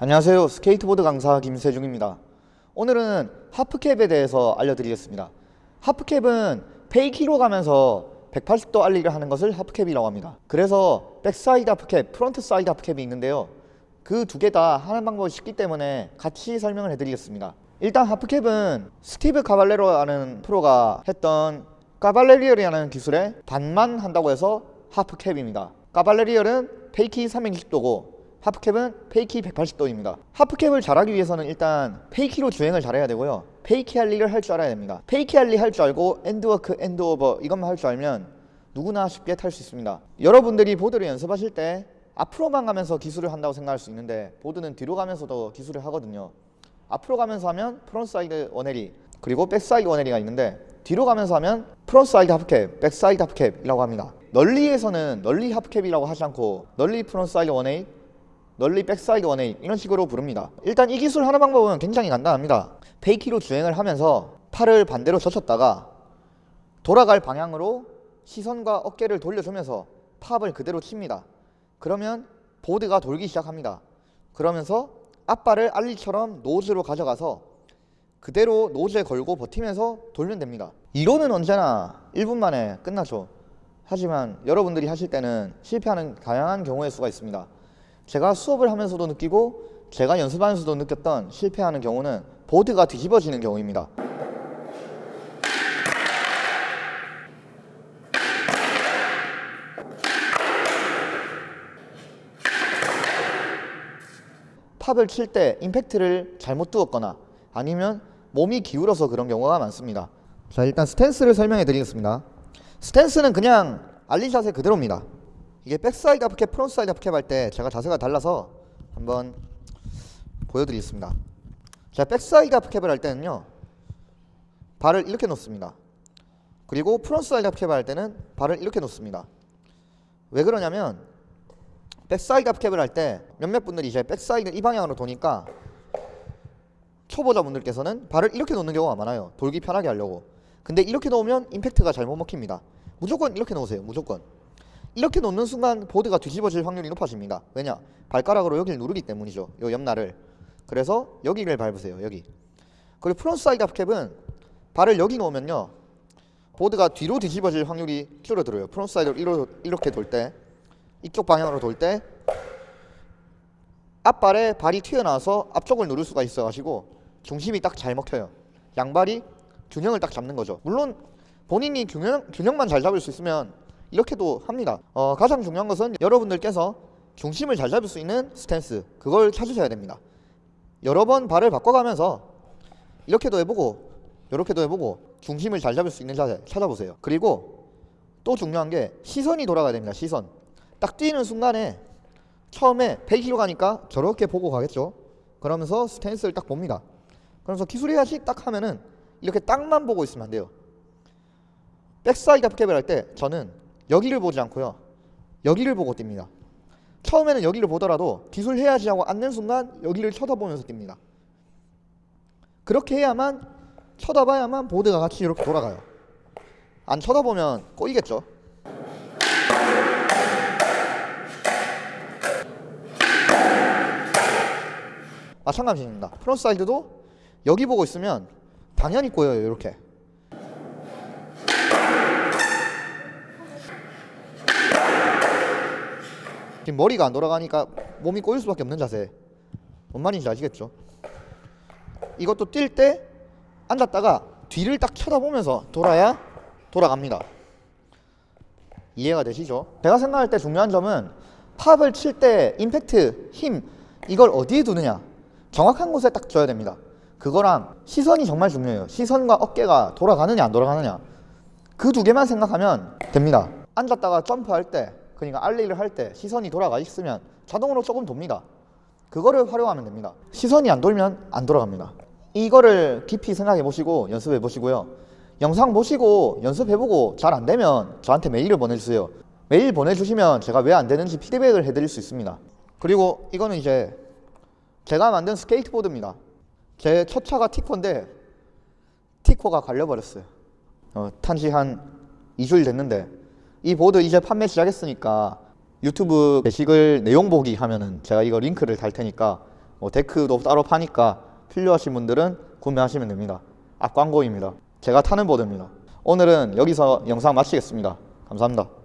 안녕하세요. 스케이트보드 강사 김세중입니다. 오늘은 half cab에 대해서 알려드리겠습니다. half cab은 fakie로 가면서 180도 ollie를 하는 것을 half cab이라고 합니다. 그래서 backside half cab, frontside half cab이 있는데요. 그 두 개 다 하는 방법이 쉽기 때문에 같이 설명을 해드리겠습니다. 일단 half cab은 스티브 카발레로라는 프로가 했던 Caballerial이라는 기술의 반만 한다고 해서 half cab입니다. Caballerial은 fakie 360도고 half cab은 fakie 180도입니다. half cab을 잘하기 위해서는 일단 fakie로 주행을 잘해야 되고요. fakie ollie를 할 줄 알아야 됩니다. fakie ollie 할 줄 알고 end walk, end over 이것만 할 줄 알면 누구나 쉽게 탈 수 있습니다. 여러분들이 보드를 연습하실 때 앞으로만 가면서 기술을 한다고 생각할 수 있는데 보드는 뒤로 가면서도 기술을 하거든요. 앞으로 가면서 하면 frontside one-eighty 그리고 backside one-eighty가 있는데 뒤로 가면서 하면 frontside half cab, backside half cab이라고 합니다. nollie에서는 nollie half cab이라고 하지 않고 nollie frontside one-eighty nollie backside one-eighty 이런 식으로 부릅니다. 일단 이 기술 하는 방법은 굉장히 간단합니다. fakie로 주행을 하면서 팔을 반대로 젖혔다가 돌아갈 방향으로 시선과 어깨를 돌려주면서 팝을 그대로 칩니다. 그러면 보드가 돌기 시작합니다. 그러면서 앞발을 알리처럼 노즈로 가져가서 그대로 노즈에 걸고 버티면서 돌면 됩니다. 이론은 언제나 1분 만에 끝나죠. 하지만 여러분들이 하실 때는 실패하는 다양한 경우의 수가 있습니다 제가 수업을 하면서도 느끼고 제가 연습하면서도 느꼈던 실패하는 경우는 보드가 뒤집어지는 경우입니다. pop을 칠 때 임팩트를 잘못 두었거나 아니면 몸이 기울어서 그런 경우가 많습니다. 자 일단 스탠스를 설명해 드리겠습니다. 스탠스는 그냥 ollie 자세 그대로입니다 이게 backside half cab, frontside half cab 할 때 제가 자세가 달라서 한번 보여드리겠습니다. 자 backside half cab을 할 때는요 발을 이렇게 놓습니다. 그리고 frontside half cab을 할 때는 발을 이렇게 놓습니다. 왜 그러냐면 backside half cab을 할 때 몇몇 분들이 이제 backside 이 방향으로 도니까 초보자 분들께서는 발을 이렇게 놓는 경우가 많아요. 돌기 편하게 하려고. 근데 이렇게 놓으면 임팩트가 잘 못 먹힙니다. 무조건 이렇게 놓으세요 무조건 이렇게 놓는 순간 보드가 뒤집어질 확률이 높아집니다. 왜냐? 발가락으로 여기를 누르기 때문이죠. 요 옆날을. 그래서 여기를 밟으세요 여기. 그리고 frontside half cab은 발을 여기 놓으면요. 보드가 뒤로 뒤집어질 확률이 줄어들어요. frontside로 이렇게 돌 때 이쪽 방향으로 돌 때 앞발에 발이 튀어나와서 앞쪽을 누를 수가 있어 가지고 중심이 딱 잘 먹혀요. 양발이 균형을 딱 잡는 거죠. 물론 본인이 균형, 균형만 잘 잡을 수 있으면 이렇게도 합니다. 어, 가장 중요한 것은 여러분들께서 중심을 잘 잡을 수 있는 스탠스 그걸 찾으셔야 됩니다. 여러 번 발을 바꿔가면서 이렇게도 해보고 이렇게도 해보고 중심을 잘 잡을 수 있는 자세 찾아보세요. 그리고 또 중요한 게 시선이 돌아가야 됩니다 시선. 딱 뛰는 순간에 처음에 fakie로 가니까 저렇게 보고 가겠죠? 그러면서 스탠스를 딱 봅니다. 그러면서 기술해야지 딱 하면은 이렇게 딱만 보고 있으면 안 돼요. backside half cab을 할 때 저는 여기를 보지 않고요. 여기를 보고 뜁니다. 처음에는 여기를 보더라도 기술 해야지 하고 앉는 순간 여기를 쳐다보면서 뜁니다. 그렇게 해야만 쳐다봐야만 보드가 같이 이렇게 돌아가요. 안 쳐다보면 꼬이겠죠? 마찬가지입니다. frontside도 여기 보고 있으면 당연히 꼬여요 이렇게 지금 머리가 안 돌아가니까 몸이 꼬일 수밖에 없는 자세. 뭔 말인지 아시겠죠? 이것도 뛸 때 앉았다가 뒤를 딱 쳐다보면서 돌아야 돌아갑니다. 이해가 되시죠? 제가 생각할 때 중요한 점은 팝을 칠 때 임팩트, 힘 이걸 어디에 두느냐. 정확한 곳에 딱 줘야 됩니다. 그거랑 시선이 정말 중요해요. 시선과 어깨가 돌아가느냐 안 돌아가느냐. 그 두 개만 생각하면 됩니다. 앉았다가 점프할 때 그러니까 알리를 할 때 시선이 돌아가 있으면 자동으로 조금 돕니다. 그거를 활용하면 됩니다. 시선이 안 돌면 안 돌아갑니다. 이거를 깊이 생각해 보시고 연습해 보시고요. 영상 보시고 연습해 보고 잘 안되면 저한테 메일을 보내주세요. 메일 보내주시면 제가 왜 안되는지 피드백을 해드릴 수 있습니다. 그리고 이거는 이제 제가 만든 스케이트보드입니다. 제 첫 차가 티코인데 데크가 갈려버렸어요. 어, 탄지 한 2주일 됐는데 이 보드 이제 판매 시작했으니까 유튜브 게시글 내용 보기 하면은 제가 이거 링크를 달 테니까 뭐 데크도 따로 파니까 필요하신 분들은 구매하시면 됩니다. 앞 광고입니다. 제가 타는 보드입니다. 오늘은 여기서 영상 마치겠습니다. 감사합니다.